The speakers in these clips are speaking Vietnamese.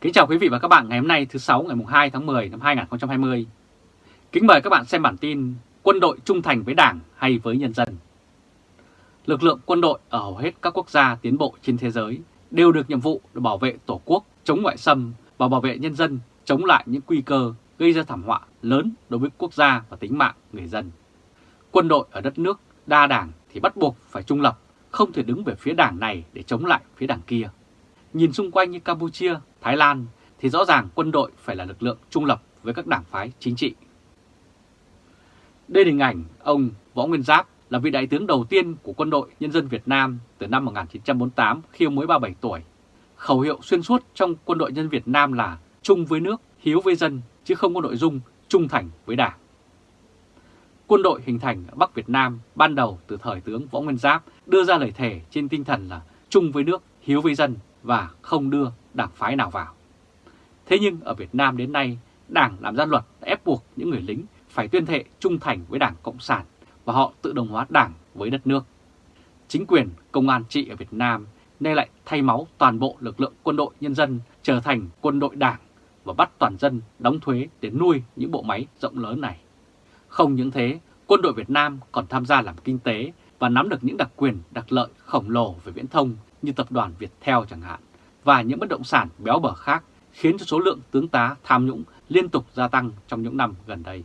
Kính chào quý vị và các bạn ngày hôm nay thứ sáu ngày 2 tháng 10 năm 2020. Kính mời các bạn xem bản tin Quân đội trung thành với Đảng hay với nhân dân. Lực lượng quân đội ở hầu hết các quốc gia tiến bộ trên thế giới đều được nhiệm vụ để bảo vệ Tổ quốc chống ngoại xâm và bảo vệ nhân dân chống lại những nguy cơ gây ra thảm họa lớn đối với quốc gia và tính mạng người dân. Quân đội ở đất nước đa đảng thì bắt buộc phải trung lập, không thể đứng về phía đảng này để chống lại phía đảng kia. Nhìn xung quanh như Campuchia, Thái Lan thì rõ ràng quân đội phải là lực lượng trung lập với các đảng phái chính trị. Đây là hình ảnh ông Võ Nguyên Giáp là vị đại tướng đầu tiên của quân đội nhân dân Việt Nam từ năm 1948 khi ông mới 37 tuổi. Khẩu hiệu xuyên suốt trong quân đội nhân Việt Nam là chung với nước, hiếu với dân, chứ không có nội dung trung thành với đảng. Quân đội hình thành ở Bắc Việt Nam ban đầu từ thời tướng Võ Nguyên Giáp đưa ra lời thề trên tinh thần là chung với nước, hiếu với dân và không đưa đảng phái nào vào. Thế nhưng ở Việt Nam đến nay, Đảng làm ra luật ép buộc những người lính phải tuyên thệ trung thành với Đảng Cộng sản và họ tự đồng hóa Đảng với đất nước. Chính quyền công an trị ở Việt Nam nay lại thay máu toàn bộ lực lượng quân đội nhân dân trở thành quân đội Đảng và bắt toàn dân đóng thuế để nuôi những bộ máy rộng lớn này. Không những thế, quân đội Việt Nam còn tham gia làm kinh tế và nắm được những đặc quyền đặc lợi khổng lồ về viễn thông như tập đoàn Viettel chẳng hạn, và những bất động sản béo bở khác khiến cho số lượng tướng tá tham nhũng liên tục gia tăng trong những năm gần đây.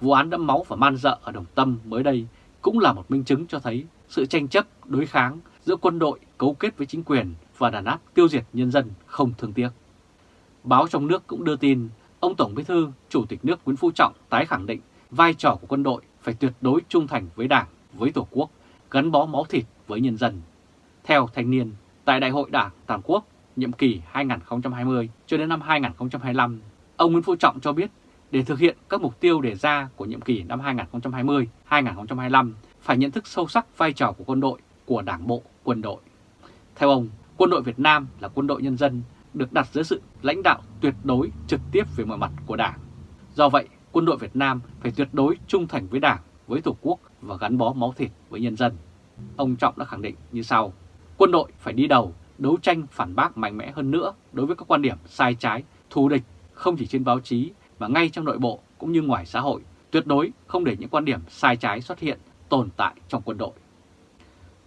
Vụ án đẫm máu và man dợ ở Đồng Tâm mới đây cũng là một minh chứng cho thấy sự tranh chấp, đối kháng giữa quân đội cấu kết với chính quyền và đàn áp tiêu diệt nhân dân không thương tiếc. Báo trong nước cũng đưa tin, ông Tổng Bí thư, Chủ tịch nước Nguyễn Phú Trọng tái khẳng định vai trò của quân đội phải tuyệt đối trung thành với Đảng, với Tổ quốc, gắn bó máu thịt với nhân dân. Theo thanh niên, tại Đại hội Đảng Toàn quốc nhiệm kỳ 2020 cho đến năm 2025, ông Nguyễn Phú Trọng cho biết để thực hiện các mục tiêu đề ra của nhiệm kỳ năm 2020-2025 phải nhận thức sâu sắc vai trò của quân đội, của đảng bộ, quân đội. Theo ông, quân đội Việt Nam là quân đội nhân dân được đặt dưới sự lãnh đạo tuyệt đối trực tiếp về mọi mặt của đảng. Do vậy, quân đội Việt Nam phải tuyệt đối trung thành với đảng, với Tổ quốc và gắn bó máu thịt với nhân dân. Ông Trọng đã khẳng định như sau, quân đội phải đi đầu, đấu tranh phản bác mạnh mẽ hơn nữa đối với các quan điểm sai trái, thù địch không chỉ trên báo chí mà ngay trong nội bộ cũng như ngoài xã hội, tuyệt đối không để những quan điểm sai trái xuất hiện, tồn tại trong quân đội.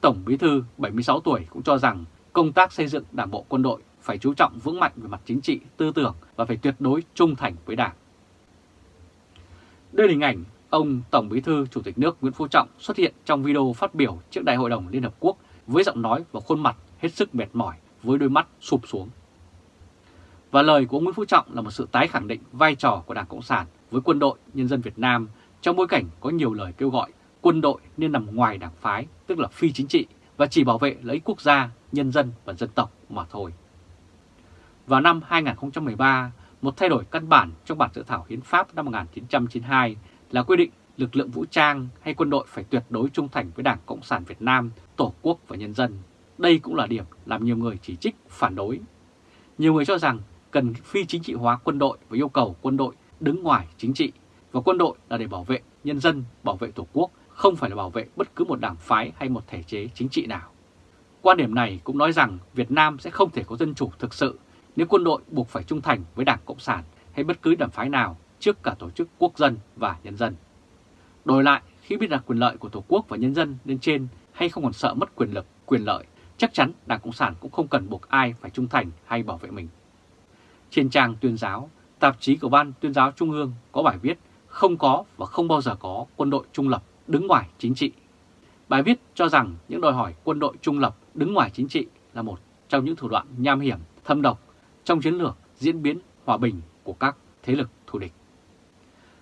Tổng Bí thư 76 tuổi cũng cho rằng công tác xây dựng đảng bộ quân đội phải chú trọng vững mạnh về mặt chính trị, tư tưởng và phải tuyệt đối trung thành với đảng. Đây là hình ảnh ông Tổng Bí thư Chủ tịch nước Nguyễn Phú Trọng xuất hiện trong video phát biểu trước Đại hội đồng Liên Hợp Quốc với giọng nói và khuôn mặt hết sức mệt mỏi với đôi mắt sụp xuống. Và lời của ông Nguyễn Phú Trọng là một sự tái khẳng định vai trò của Đảng Cộng sản với quân đội nhân dân Việt Nam trong bối cảnh có nhiều lời kêu gọi quân đội nên nằm ngoài đảng phái, tức là phi chính trị, và chỉ bảo vệ lợi ích quốc gia, nhân dân và dân tộc mà thôi. Vào năm 2013, một thay đổi căn bản trong bản dự thảo hiến pháp năm 1992 là quy định lực lượng vũ trang hay quân đội phải tuyệt đối trung thành với Đảng Cộng sản Việt Nam, Tổ quốc và nhân dân. Đây cũng là điểm làm nhiều người chỉ trích, phản đối. Nhiều người cho rằng cần phi chính trị hóa quân đội và yêu cầu quân đội đứng ngoài chính trị và quân đội là để bảo vệ nhân dân, bảo vệ Tổ quốc, không phải là bảo vệ bất cứ một đảng phái hay một thể chế chính trị nào. Quan điểm này cũng nói rằng Việt Nam sẽ không thể có dân chủ thực sự nếu quân đội buộc phải trung thành với Đảng Cộng sản hay bất cứ đảng phái nào trước cả tổ chức quốc dân và nhân dân. Đổi lại, khi biết đặt quyền lợi của Tổ quốc và nhân dân lên trên hay không còn sợ mất quyền lực, quyền lợi, chắc chắn Đảng Cộng sản cũng không cần buộc ai phải trung thành hay bảo vệ mình. Trên trang tuyên giáo, tạp chí của Ban tuyên giáo Trung ương có bài viết không có và không bao giờ có quân đội trung lập đứng ngoài chính trị. Bài viết cho rằng những đòi hỏi quân đội trung lập đứng ngoài chính trị là một trong những thủ đoạn nham hiểm, thâm độc trong chiến lược diễn biến hòa bình của các thế lực thù địch.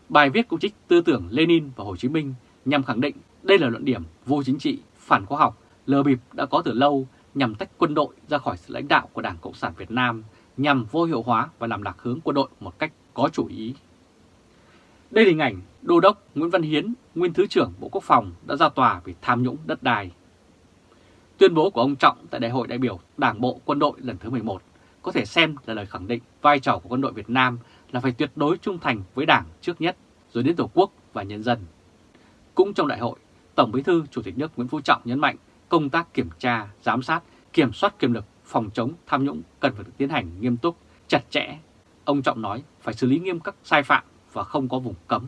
Bài viết cũng trích tư tưởng Lenin và Hồ Chí Minh nhằm khẳng định đây là luận điểm vô chính trị, phản khoa học, lờ bịp đã có từ lâu nhằm tách quân đội ra khỏi sự lãnh đạo của Đảng Cộng sản Việt Nam, nhằm vô hiệu hóa và làm lạc hướng quân đội một cách có chủ ý. Đây là hình ảnh Đô đốc Nguyễn Văn Hiến, nguyên Thứ trưởng Bộ Quốc phòng đã ra tòa vì tham nhũng đất đai. Tuyên bố của ông Trọng tại Đại hội đại biểu Đảng Bộ Quân đội lần thứ 11 có thể xem là lời khẳng định vai trò của quân đội Việt Nam là phải tuyệt đối trung thành với Đảng trước nhất, rồi đến Tổ quốc và nhân dân. Cũng trong đại hội, Tổng Bí thư Chủ tịch nước Nguyễn Phú Trọng nhấn mạnh công tác kiểm tra, giám sát, kiểm soát quyền lực phòng chống tham nhũng cần phải được tiến hành nghiêm túc, chặt chẽ. Ông Trọng nói phải xử lý nghiêm các sai phạm và không có vùng cấm.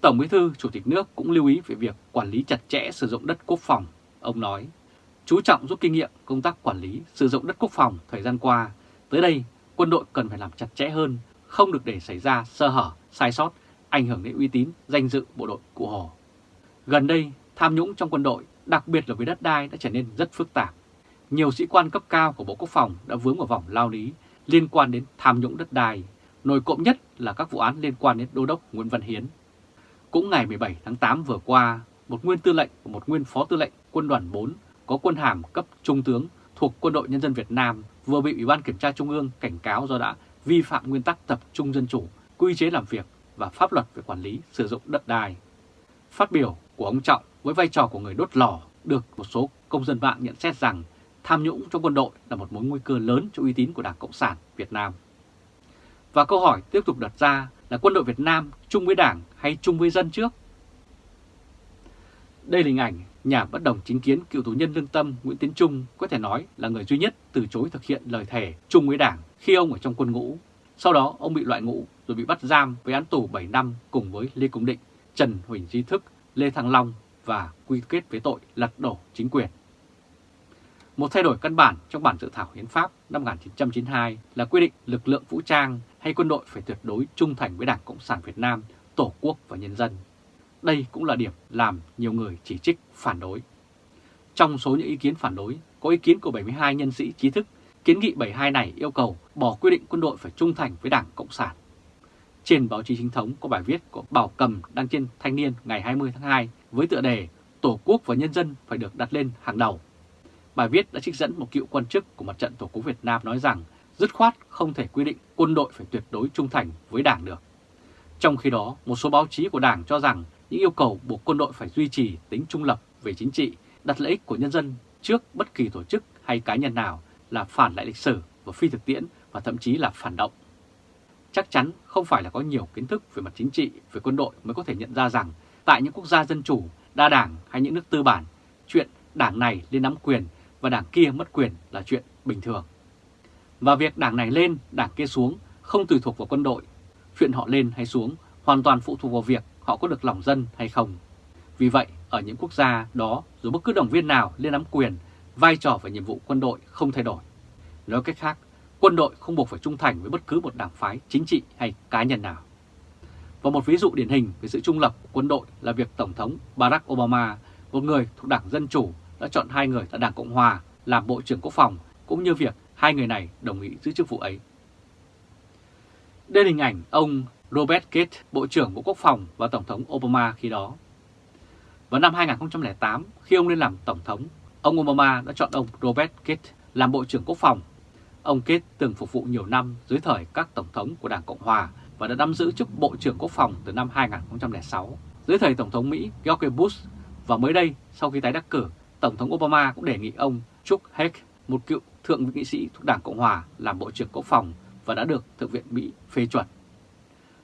Tổng Bí thư Chủ tịch nước cũng lưu ý về việc quản lý chặt chẽ sử dụng đất quốc phòng. Ông nói, chú trọng rút kinh nghiệm công tác quản lý sử dụng đất quốc phòng thời gian qua. Tới đây, quân đội cần phải làm chặt chẽ hơn, không được để xảy ra sơ hở, sai sót, ảnh hưởng đến uy tín, danh dự bộ đội Cụ Hồ. Gần đây, tham nhũng trong quân đội, đặc biệt là với đất đai đã trở nên rất phức tạp. Nhiều sĩ quan cấp cao của Bộ Quốc phòng đã vướng vào vòng lao lý liên quan đến tham nhũng đất đai. Nổi cộng nhất là các vụ án liên quan đến Đô đốc Nguyễn Văn Hiến. Cũng ngày 17 tháng 8 vừa qua, một nguyên tư lệnh và một nguyên phó tư lệnh quân đoàn 4 có quân hàm cấp trung tướng thuộc Quân đội Nhân dân Việt Nam vừa bị Ủy ban Kiểm tra Trung ương cảnh cáo do đã vi phạm nguyên tắc tập trung dân chủ, quy chế làm việc và pháp luật về quản lý sử dụng đất đai. Phát biểu của ông Trọng với vai trò của người đốt lò được một số công dân mạng nhận xét rằng tham nhũng trong quân đội là một mối nguy cơ lớn cho uy tín của Đảng Cộng sản Việt Nam. Và câu hỏi tiếp tục đặt ra là quân đội Việt Nam chung với Đảng hay chung với dân trước? Đây là hình ảnh nhà bất đồng chính kiến cựu tù nhân lương tâm Nguyễn Tiến Trung có thể nói là người duy nhất từ chối thực hiện lời thề chung với Đảng khi ông ở trong quân ngũ. Sau đó ông bị loại ngũ rồi bị bắt giam với án tù 7 năm cùng với Lê Công Định, Trần Huỳnh Di Thức, Lê Thăng Long và quy kết với tội lật đổ chính quyền. Một thay đổi căn bản trong bản dự thảo hiến pháp năm 1992 là quy định lực lượng vũ trang hay quân đội phải tuyệt đối trung thành với Đảng Cộng sản Việt Nam, Tổ quốc và nhân dân. Đây cũng là điểm làm nhiều người chỉ trích phản đối. Trong số những ý kiến phản đối, có ý kiến của 72 nhân sĩ trí thức, kiến nghị 72 này yêu cầu bỏ quy định quân đội phải trung thành với Đảng Cộng sản. Trên báo chí chính thống có bài viết của Bảo Cầm đăng trên Thanh niên ngày 20 tháng 2 với tựa đề Tổ quốc và nhân dân phải được đặt lên hàng đầu. Bài viết đã trích dẫn một cựu quan chức của mặt trận Tổ quốc Việt Nam nói rằng dứt khoát không thể quy định quân đội phải tuyệt đối trung thành với Đảng được. Trong khi đó, một số báo chí của Đảng cho rằng những yêu cầu buộc quân đội phải duy trì tính trung lập về chính trị, đặt lợi ích của nhân dân trước bất kỳ tổ chức hay cá nhân nào là phản lại lịch sử và phi thực tiễn và thậm chí là phản động. Chắc chắn không phải là có nhiều kiến thức về mặt chính trị, về quân đội mới có thể nhận ra rằng tại những quốc gia dân chủ, đa đảng hay những nước tư bản, chuyện đảng này lên nắm quyền và đảng kia mất quyền là chuyện bình thường. Và việc đảng này lên, đảng kia xuống không tùy thuộc vào quân đội. Chuyện họ lên hay xuống hoàn toàn phụ thuộc vào việc họ có được lòng dân hay không. Vì vậy, ở những quốc gia đó, dù bất cứ đồng viên nào lên nắm quyền, vai trò và nhiệm vụ quân đội không thay đổi. Nói cách khác, quân đội không buộc phải trung thành với bất cứ một đảng phái chính trị hay cá nhân nào. Và một ví dụ điển hình về sự trung lập của quân đội là việc Tổng thống Barack Obama, một người thuộc Đảng Dân Chủ, đã chọn hai người tại Đảng Cộng Hòa làm Bộ trưởng Quốc phòng, cũng như việc hai người này đồng ý giữ chức vụ ấy. Đây là hình ảnh ông Robert Gates, Bộ trưởng Bộ Quốc phòng và Tổng thống Obama khi đó. Vào năm 2008, khi ông lên làm Tổng thống, ông Obama đã chọn ông Robert Gates làm Bộ trưởng Quốc phòng. Ông Gates từng phục vụ nhiều năm dưới thời các Tổng thống của Đảng Cộng Hòa và đã nắm giữ chức Bộ trưởng Quốc phòng từ năm 2006, dưới thời Tổng thống Mỹ George Bush. Và mới đây, sau khi tái đắc cử, Tổng thống Obama cũng đề nghị ông Chuck Hagel, một cựu thượng nghị sĩ thuộc Đảng Cộng Hòa làm Bộ trưởng Quốc phòng và đã được Thượng viện Mỹ phê chuẩn.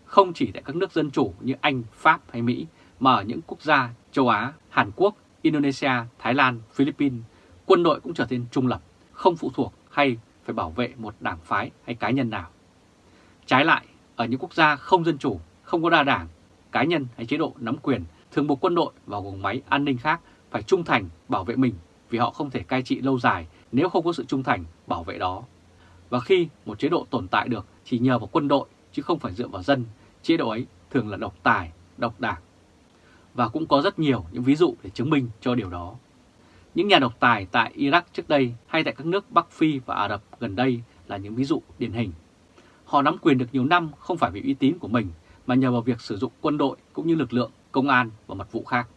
Không chỉ tại các nước dân chủ như Anh, Pháp hay Mỹ, mà ở những quốc gia châu Á, Hàn Quốc, Indonesia, Thái Lan, Philippines, quân đội cũng trở nên trung lập, không phụ thuộc hay phải bảo vệ một đảng phái hay cá nhân nào. Trái lại, ở những quốc gia không dân chủ, không có đa đảng, cá nhân hay chế độ nắm quyền thường buộc quân đội và guồng máy an ninh khác phải trung thành bảo vệ mình vì họ không thể cai trị lâu dài nếu không có sự trung thành bảo vệ đó. Và khi một chế độ tồn tại được chỉ nhờ vào quân đội chứ không phải dựa vào dân, chế độ ấy thường là độc tài, độc đảng. Và cũng có rất nhiều những ví dụ để chứng minh cho điều đó. Những nhà độc tài tại Iraq trước đây hay tại các nước Bắc Phi và Ả Rập gần đây là những ví dụ điển hình. Họ nắm quyền được nhiều năm không phải vì uy tín của mình mà nhờ vào việc sử dụng quân đội cũng như lực lượng, công an và mật vụ khác.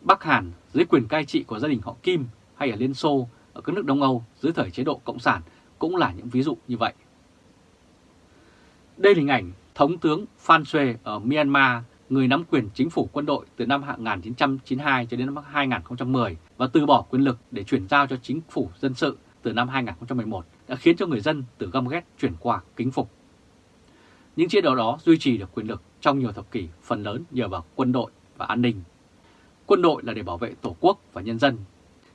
Bắc Hàn dưới quyền cai trị của gia đình họ Kim hay ở Liên Xô, ở các nước Đông Âu dưới thời chế độ Cộng sản cũng là những ví dụ như vậy. Đây là hình ảnh Thống tướng Phan Xuê ở Myanmar, người nắm quyền chính phủ quân đội từ năm 1992 cho đến năm 2010 và từ bỏ quyền lực để chuyển giao cho chính phủ dân sự từ năm 2011 đã khiến cho người dân từ găm ghét, chuyển qua kính phục. Những chế độ đó duy trì được quyền lực trong nhiều thập kỷ, phần lớn nhờ vào quân đội và an ninh. Quân đội là để bảo vệ Tổ quốc và nhân dân.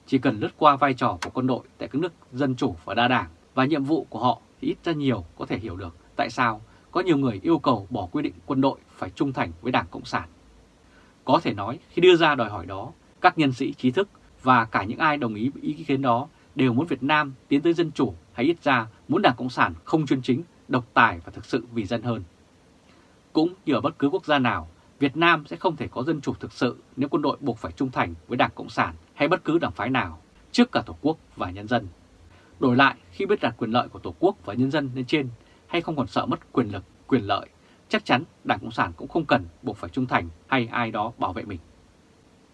chỉ cần lướt qua vai trò của quân đội tại các nước dân chủ và đa đảng và nhiệm vụ của họ thì ít ra nhiều có thể hiểu được tại sao có nhiều người yêu cầu bỏ quy định quân đội phải trung thành với Đảng Cộng sản. Có thể nói khi đưa ra đòi hỏi đó, các nhân sĩ trí thức và cả những ai đồng ý với ý kiến đó đều muốn Việt Nam tiến tới dân chủ hay ít ra muốn Đảng Cộng sản không chuyên chính, độc tài và thực sự vì dân hơn. Cũng như ở bất cứ quốc gia nào, Việt Nam sẽ không thể có dân chủ thực sự nếu quân đội buộc phải trung thành với Đảng Cộng sản hay bất cứ đảng phái nào trước cả Tổ quốc và nhân dân. Đổi lại, khi biết đặt quyền lợi của Tổ quốc và nhân dân lên trên hay không còn sợ mất quyền lực, quyền lợi, chắc chắn Đảng Cộng sản cũng không cần buộc phải trung thành hay ai đó bảo vệ mình.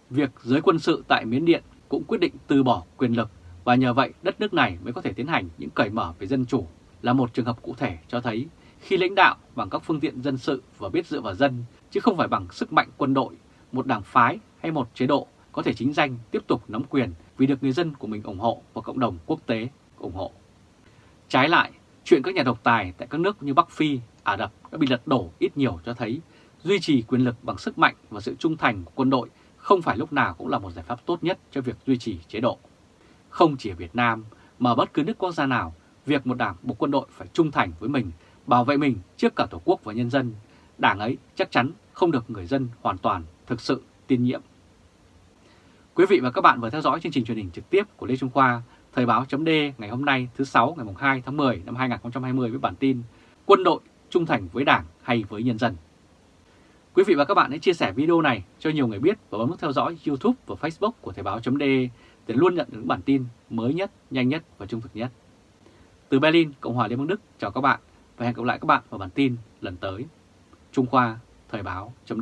Việc giới quân sự tại Miến Điện cũng quyết định từ bỏ quyền lực và nhờ vậy đất nước này mới có thể tiến hành những cởi mở về dân chủ là một trường hợp cụ thể cho thấy khi lãnh đạo bằng các phương tiện dân sự và biết dựa vào dân chứ không phải bằng sức mạnh quân đội, một đảng phái hay một chế độ có thể chính danh tiếp tục nắm quyền vì được người dân của mình ủng hộ và cộng đồng quốc tế ủng hộ. Trái lại, chuyện các nhà độc tài tại các nước như Bắc Phi, Ả Rập đã bị lật đổ ít nhiều cho thấy duy trì quyền lực bằng sức mạnh và sự trung thành của quân đội không phải lúc nào cũng là một giải pháp tốt nhất cho việc duy trì chế độ. Không chỉ ở Việt Nam mà bất cứ nước quốc gia nào, việc một đảng, một quân đội phải trung thành với mình, bảo vệ mình trước cả Tổ quốc và nhân dân, đảng ấy chắc chắn không được người dân hoàn toàn thực sự tin nhiệm. Quý vị và các bạn vừa theo dõi chương trình truyền hình trực tiếp của Lê Trung Khoa, Thời báo chấm ngày hôm nay thứ sáu ngày 2 tháng 10 năm 2020 với bản tin Quân đội trung thành với Đảng hay với nhân dân. Quý vị và các bạn hãy chia sẻ video này cho nhiều người biết và bấm nút theo dõi YouTube và Facebook của Thời báo chấm để luôn nhận được những bản tin mới nhất, nhanh nhất và trung thực nhất. Từ Berlin, Cộng hòa Liên bang Đức, chào các bạn và hẹn gặp lại các bạn vào bản tin lần tới. Trung Khoa, Thời báo chấm